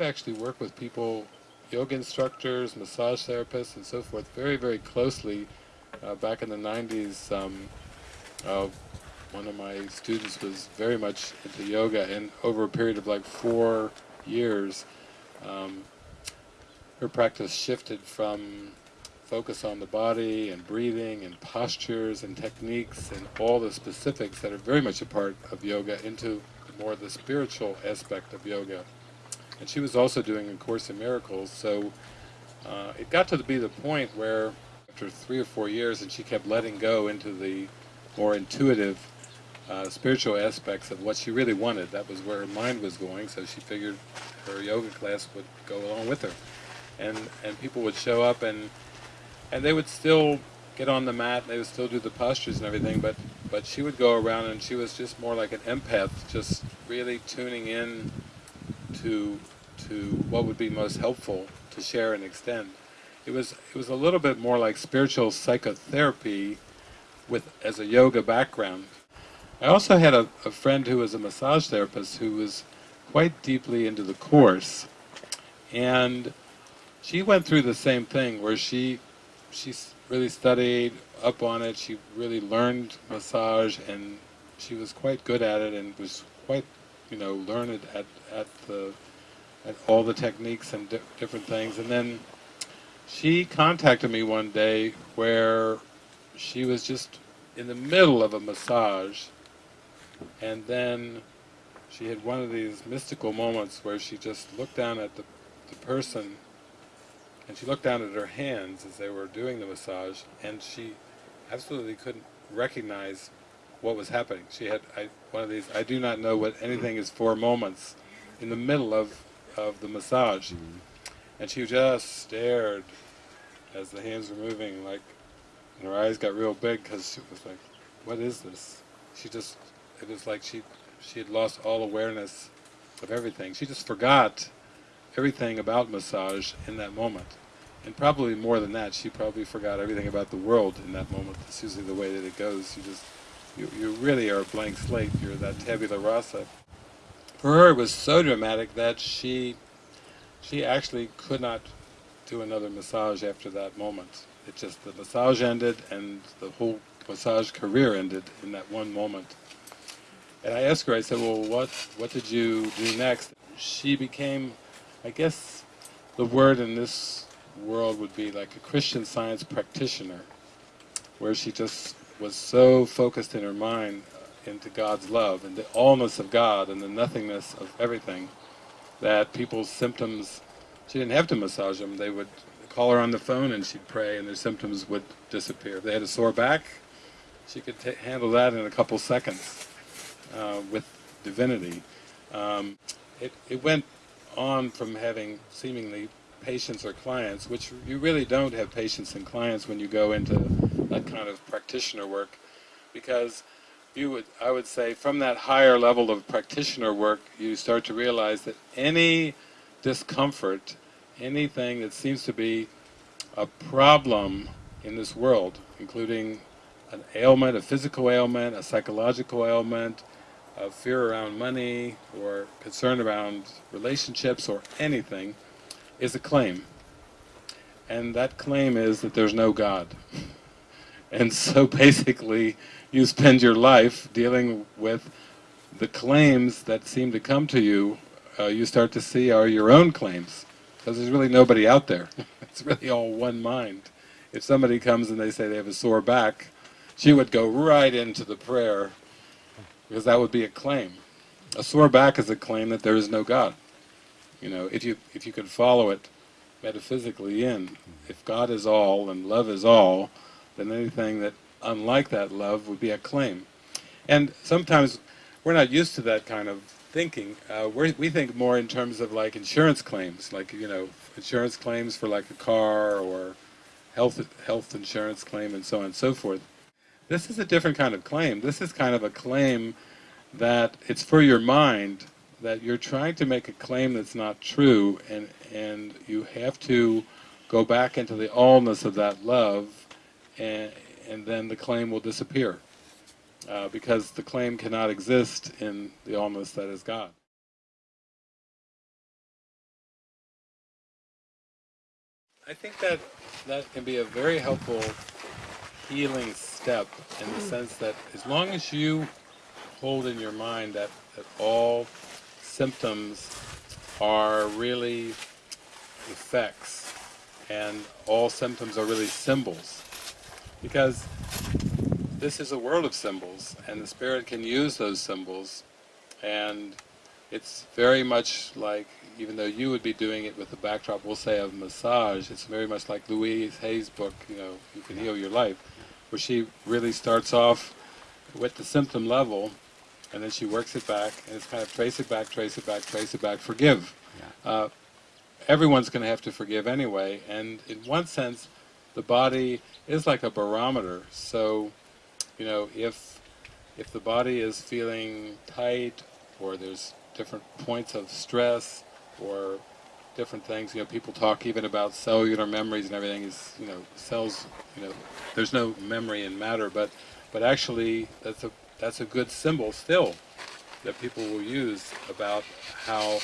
I've actually worked with people, yoga instructors, massage therapists, and so forth, very, very closely. Uh, back in the 90s, um, uh, one of my students was very much into yoga, and over a period of like four years, um, her practice shifted from focus on the body and breathing and postures and techniques and all the specifics that are very much a part of yoga into more the spiritual aspect of yoga. And she was also doing A Course in Miracles, so uh, it got to be the point where after three or four years and she kept letting go into the more intuitive uh, spiritual aspects of what she really wanted. That was where her mind was going, so she figured her yoga class would go along with her. And, and people would show up and, and they would still get on the mat, they would still do the postures and everything, but, but she would go around and she was just more like an empath, just really tuning in to, to what would be most helpful to share and extend. It was, it was a little bit more like spiritual psychotherapy with as a yoga background. I also had a, a friend who was a massage therapist who was quite deeply into the course, and she went through the same thing where she she really studied up on it. She really learned massage, and she was quite good at it, and was quite you know learned at at the at all the techniques and di different things. And then she contacted me one day where she was just in the middle of a massage and then she had one of these mystical moments where she just looked down at the, the person and she looked down at her hands as they were doing the massage and she absolutely couldn't recognize what was happening. She had I, one of these, I do not know what anything is for moments in the middle of, of the massage. Mm -hmm. And she just stared as the hands were moving like and her eyes got real big because she was like, what is this? She just, it was like she, she had lost all awareness of everything. She just forgot everything about massage in that moment. And probably more than that, she probably forgot everything about the world in that moment. That's usually the way that it goes. You just, you, you really are a blank slate. You're that tabula rasa. For her, it was so dramatic that she, she actually could not do another massage after that moment. It just, the massage ended and the whole massage career ended in that one moment. And I asked her, I said, well, what, what did you do next? She became, I guess the word in this world would be like a Christian science practitioner, where she just was so focused in her mind into God's love and the allness of God and the nothingness of everything that people's symptoms, she didn't have to massage them, they would call her on the phone and she'd pray and their symptoms would disappear. If they had a sore back, she could handle that in a couple seconds uh, with divinity. Um, it, it went on from having seemingly patients or clients, which you really don't have patients and clients when you go into that kind of practitioner work, because you would, I would say, from that higher level of practitioner work, you start to realize that any discomfort anything that seems to be a problem in this world, including an ailment, a physical ailment, a psychological ailment, a fear around money, or concern around relationships, or anything, is a claim. And that claim is that there's no God. and so basically, you spend your life dealing with the claims that seem to come to you, uh, you start to see are your own claims because there's really nobody out there. it's really all one mind. If somebody comes and they say they have a sore back, she would go right into the prayer, because that would be a claim. A sore back is a claim that there is no God. You know, if you, if you could follow it metaphysically in, if God is all and love is all, then anything that unlike that love would be a claim. And sometimes we're not used to that kind of thinking. Uh, we think more in terms of like insurance claims, like, you know, insurance claims for like a car or health, health insurance claim and so on and so forth. This is a different kind of claim. This is kind of a claim that it's for your mind, that you're trying to make a claim that's not true and, and you have to go back into the allness of that love and, and then the claim will disappear uh, because the claim cannot exist in the allness that is God. I think that that can be a very helpful healing step in the sense that as long as you hold in your mind that, that all symptoms are really effects and all symptoms are really symbols. Because this is a world of symbols and the spirit can use those symbols and it's very much like even though you would be doing it with the backdrop we'll say of massage it's very much like Louise Hay's book you know you can heal your life where she really starts off with the symptom level and then she works it back and it's kind of trace it back trace it back trace it back forgive. Uh, everyone's going to have to forgive anyway and in one sense the body is like a barometer. So you know if if the body is feeling tight or there's different points of stress or different things you know people talk even about cellular memories and everything is you know cells you know there's no memory in matter but but actually that's a that's a good symbol still that people will use about how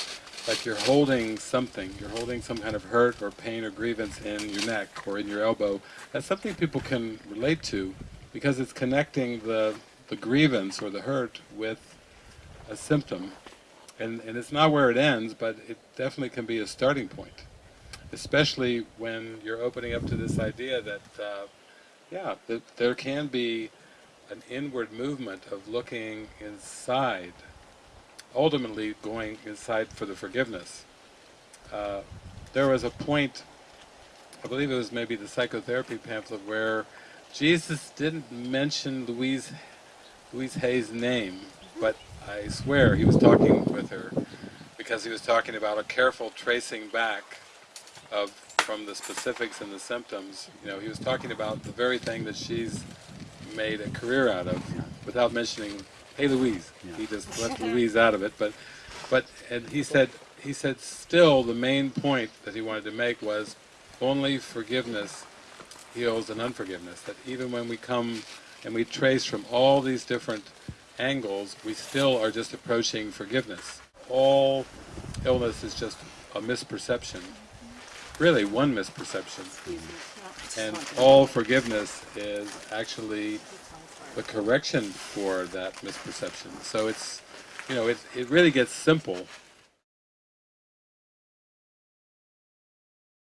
like you're holding something, you're holding some kind of hurt or pain or grievance in your neck or in your elbow, that's something people can relate to because it's connecting the, the grievance or the hurt with a symptom. And, and it's not where it ends, but it definitely can be a starting point. Especially when you're opening up to this idea that, uh, yeah, that there can be an inward movement of looking inside ultimately going inside for the forgiveness. Uh, there was a point, I believe it was maybe the psychotherapy pamphlet, where Jesus didn't mention Louise, Louise Hay's name, but I swear he was talking with her because he was talking about a careful tracing back of from the specifics and the symptoms. You know, he was talking about the very thing that she's made a career out of without mentioning hey Louise. Yeah. He just left Louise out of it, but but and he said he said still the main point that he wanted to make was only forgiveness heals an unforgiveness. That even when we come and we trace from all these different angles, we still are just approaching forgiveness. All illness is just a misperception. Really, one misperception. And all forgiveness is actually the correction for that misperception. So it's, you know, it, it really gets simple